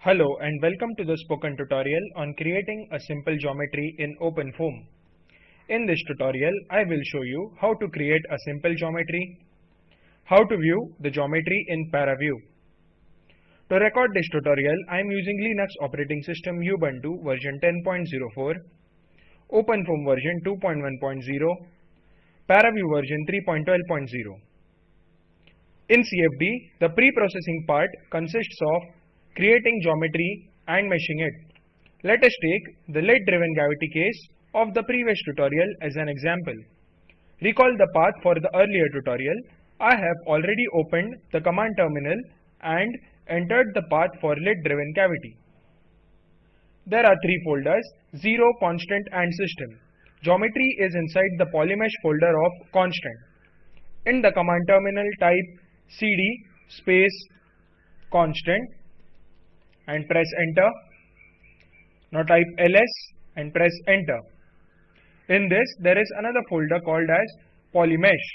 Hello and welcome to the spoken tutorial on creating a simple geometry in OpenFOAM. In this tutorial, I will show you how to create a simple geometry, how to view the geometry in ParaView. To record this tutorial, I am using Linux operating system Ubuntu version 10.04, OpenFOAM version 2.1.0, ParaView version 3.12.0. In CFD, the pre-processing part consists of creating geometry and meshing it. Let us take the lid-driven cavity case of the previous tutorial as an example. Recall the path for the earlier tutorial. I have already opened the command terminal and entered the path for lid-driven cavity. There are three folders, 0, constant and system. Geometry is inside the polymesh folder of constant. In the command terminal type cd space constant and press enter. Now type ls and press enter. In this there is another folder called as polymesh.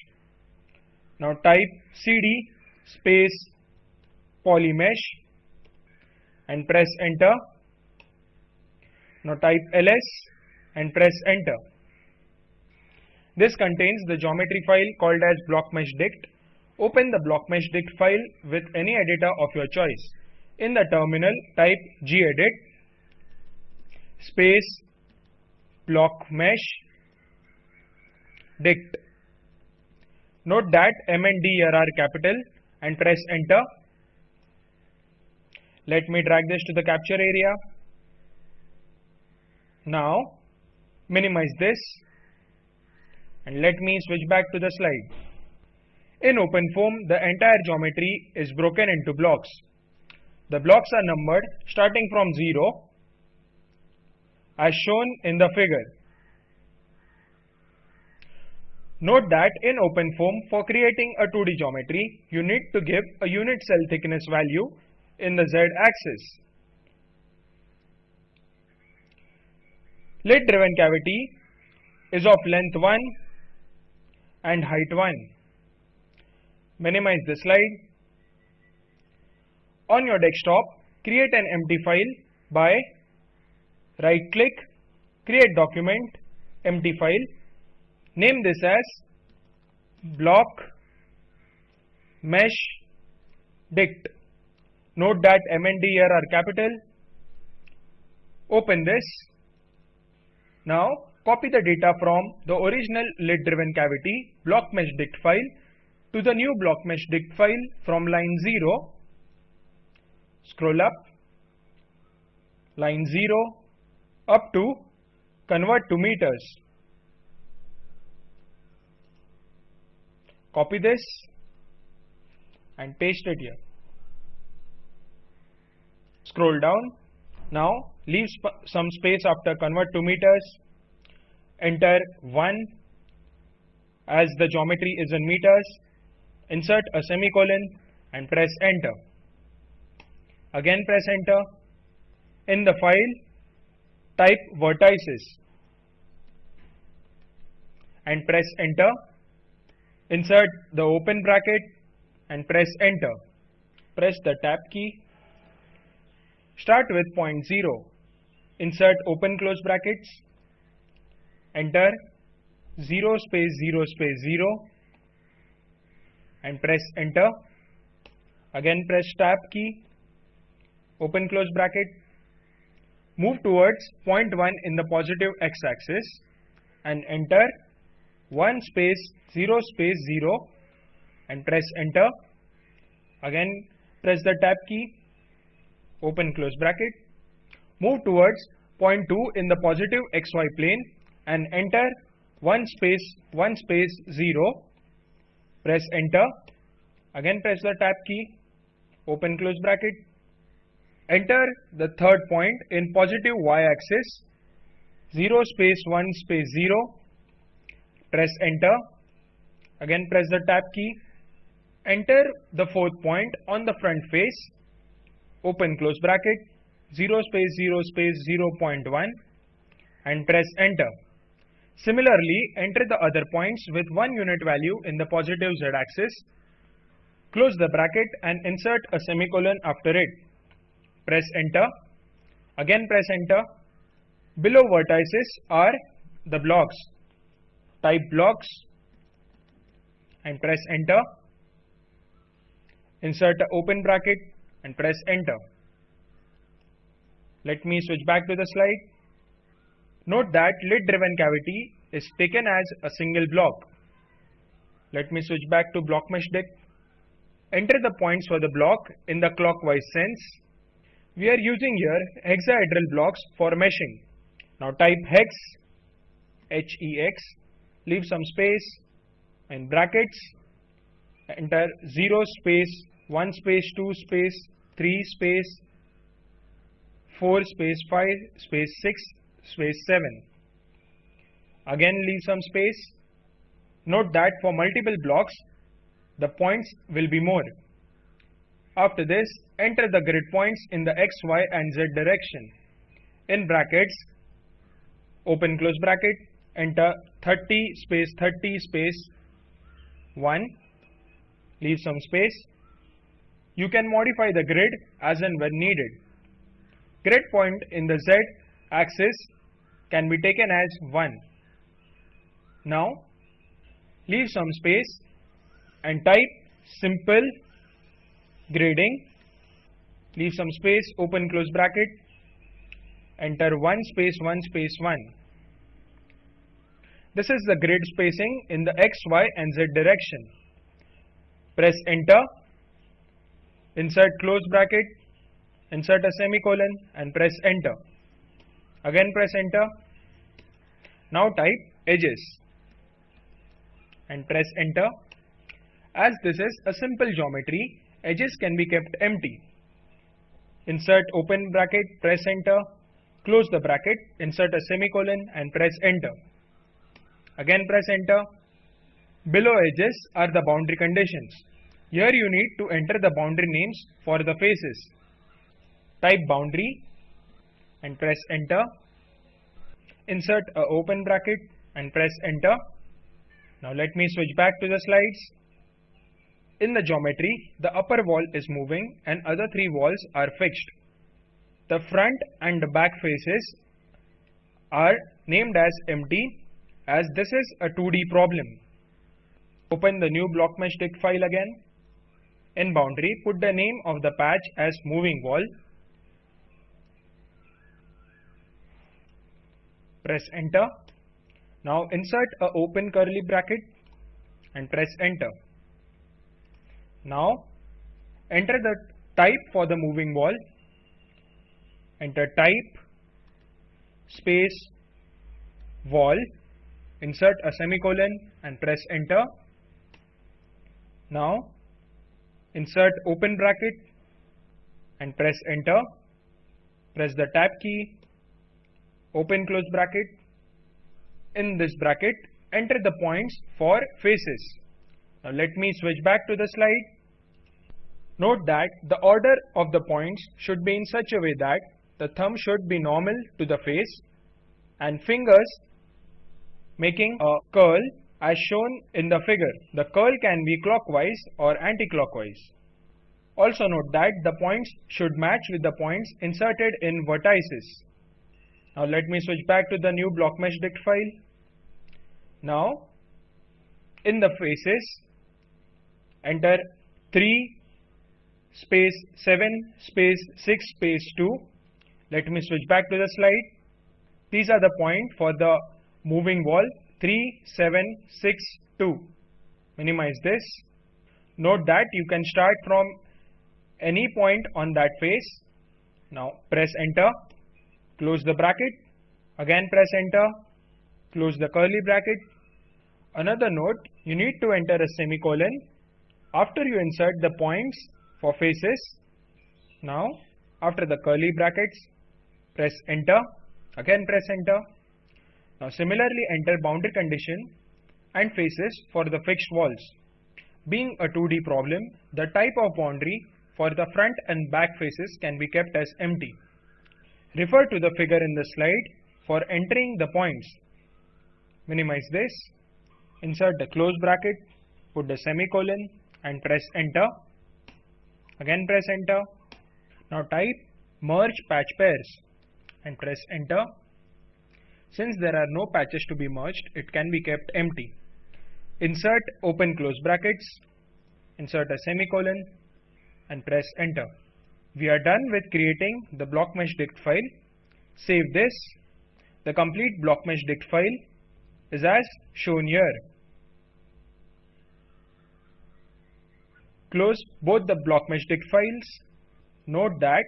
Now type cd space polymesh and press enter. Now type ls and press enter. This contains the geometry file called as blockmeshdict. Open the blockmeshdict file with any editor of your choice. In the terminal, type gedit space blockmesh dict. Note that M and D are capital and press enter. Let me drag this to the capture area. Now minimize this and let me switch back to the slide. In OpenFOAM, the entire geometry is broken into blocks. The blocks are numbered starting from 0 as shown in the figure. Note that in OpenFOAM, for creating a 2D geometry, you need to give a unit cell thickness value in the z-axis. Lid driven cavity is of length 1 and height 1. Minimize the slide. On your desktop, create an empty file by right click, create document, empty file. Name this as block mesh dict. Note that M and D here are capital. Open this. Now copy the data from the original lid driven cavity block mesh dict file to the new block mesh dict file from line 0 scroll up line 0 up to convert to meters. Copy this and paste it here. Scroll down. Now leave sp some space after convert to meters. Enter 1 as the geometry is in meters. Insert a semicolon and press enter again press enter. In the file type vertices and press enter. Insert the open bracket and press enter. Press the tab key. Start with point 0 insert open close brackets. Enter 0 space 0 space 0 and press enter. Again press tab key open close bracket move towards point 1 in the positive x-axis and enter 1 space 0 space 0 and press enter. Again press the tab key open close bracket move towards point 2 in the positive xy plane and enter 1 space 1 space 0 press enter. Again press the tab key open close bracket enter the third point in positive y axis 0 space 1 space 0 press enter. Again press the tab key. Enter the fourth point on the front face. Open close bracket. 0 space 0 space 0.1 and press enter. Similarly, enter the other points with one unit value in the positive z-axis. Close the bracket and insert a semicolon after it. Press enter. Again press enter. Below vertices are the blocks. Type blocks and press enter. Insert open bracket and press enter. Let me switch back to the slide. Note that lid driven cavity is taken as a single block. Let me switch back to block mesh dict. Enter the points for the block in the clockwise sense. We are using here hexahedral blocks for meshing. Now type hex, H-E-X, leave some space in brackets, enter 0 space, 1 space, 2 space, 3 space, 4 space 5 space 6 space 7. Again leave some space. Note that for multiple blocks the points will be more. After this enter the grid points in the x, y and z direction. In brackets open close bracket enter 30 space 30 space 1 leave some space. You can modify the grid as and when needed. Grid point in the z axis can be taken as 1. Now leave some space and type simple grading. Leave some space open close bracket. Enter 1 space 1 space 1 this is the grid spacing in the x y and z direction. Press enter. Insert close bracket. Insert a semicolon and press enter. Again press enter. Now type edges. And press enter. As this is a simple geometry, edges can be kept empty. Insert open bracket, press enter, close the bracket, insert a semicolon and press enter. Again press enter. Below edges are the boundary conditions. Here you need to enter the boundary names for the faces type boundary and press enter insert a open bracket and press enter now let me switch back to the slides in the geometry the upper wall is moving and other three walls are fixed the front and the back faces are named as empty as this is a 2D problem. Open the new block blockmeshdict file again. In boundary, put the name of the patch as moving wall press enter. Now insert a open curly bracket and press enter. Now enter the type for the moving wall. Enter type space wall. Insert a semicolon and press enter. Now insert open bracket and press enter. Press the tab key open close bracket. In this bracket, enter the points for faces. Now let me switch back to the slide. Note that the order of the points should be in such a way that the thumb should be normal to the face and fingers making a curl as shown in the figure. The curl can be clockwise or anti-clockwise. Also note that the points should match with the points inserted in vertices. Now let me switch back to the new block mesh dict file. Now in the faces enter 3 space 7 space 6 space 2. Let me switch back to the slide. These are the point for the moving wall 3 7 6 2. Minimize this. Note that you can start from any point on that face. Now press enter close the bracket, again press enter, close the curly bracket. Another note, you need to enter a semicolon after you insert the points for faces. Now, after the curly brackets, press enter, again press enter. Now similarly enter boundary condition and faces for the fixed walls. Being a 2D problem, the type of boundary for the front and back faces can be kept as empty. Refer to the figure in the slide for entering the points. Minimize this, insert the close bracket, put the semicolon and press enter. Again press enter. Now type merge patch pairs and press enter. Since there are no patches to be merged, it can be kept empty. Insert open close brackets, insert a semicolon and press enter. We are done with creating the blockmeshdict file. Save this. The complete blockmeshdict file is as shown here. Close both the blockmeshdict files. Note that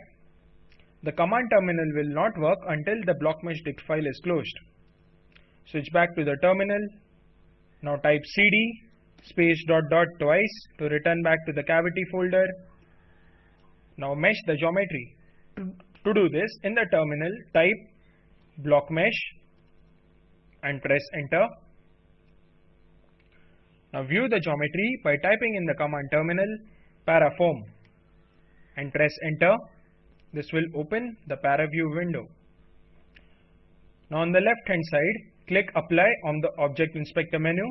the command terminal will not work until the blockmeshdict file is closed. Switch back to the terminal. Now type cd space dot dot twice to return back to the cavity folder. Now mesh the geometry. To do this, in the terminal, type block mesh and press enter. Now view the geometry by typing in the command terminal paraFoam and press enter. This will open the paraview window. Now on the left hand side, click apply on the object inspector menu.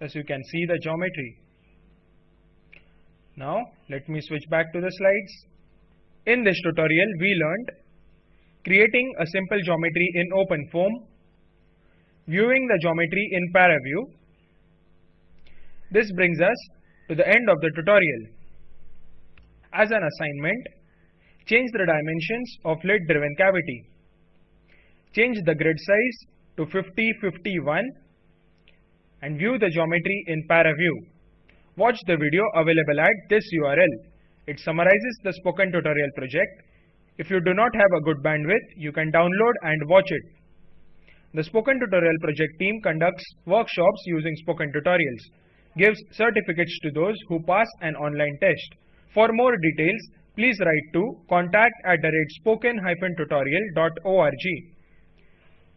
As you can see the geometry. Now let me switch back to the slides. In this tutorial we learned creating a simple geometry in OpenFOAM, viewing the geometry in ParaView. This brings us to the end of the tutorial. As an assignment, change the dimensions of lid driven cavity. Change the grid size to 5051 and view the geometry in ParaView. Watch the video available at this URL. It summarizes the spoken tutorial project. If you do not have a good bandwidth, you can download and watch it. The Spoken Tutorial project team conducts workshops using spoken tutorials, gives certificates to those who pass an online test. For more details, please write to contact at the rate spoken-tutorial.org.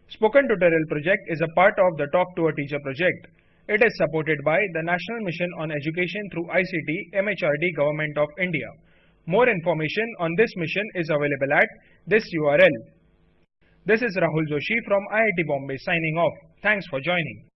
Spoken Tutorial project is a part of the Talk to a Teacher project. It is supported by the National Mission on Education through ICT MHRD Government of India. More information on this mission is available at this URL. This is Rahul Joshi from IIT Bombay signing off. Thanks for joining.